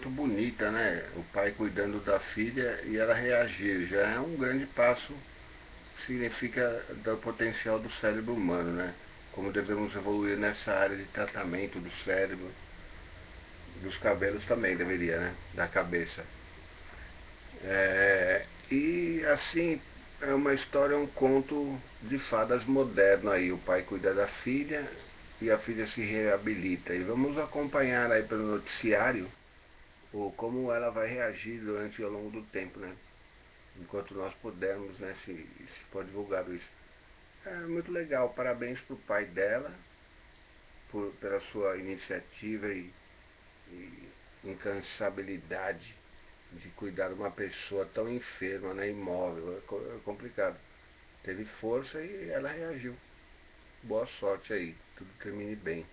muito bonita, né? O pai cuidando da filha e ela reagir. Já é um grande passo, significa do potencial do cérebro humano, né? Como devemos evoluir nessa área de tratamento do cérebro, dos cabelos também deveria, né? Da cabeça. É, e assim, é uma história, um conto de fadas moderno aí. O pai cuida da filha e a filha se reabilita. E vamos acompanhar aí pelo noticiário o, como ela vai reagir durante ao longo do tempo, né? Enquanto nós pudermos, né? Se, se for divulgado isso. É muito legal. Parabéns para o pai dela por, pela sua iniciativa e, e incansabilidade de cuidar de uma pessoa tão enferma, né, imóvel, é, é complicado. Teve força e ela reagiu. Boa sorte aí, tudo termine bem.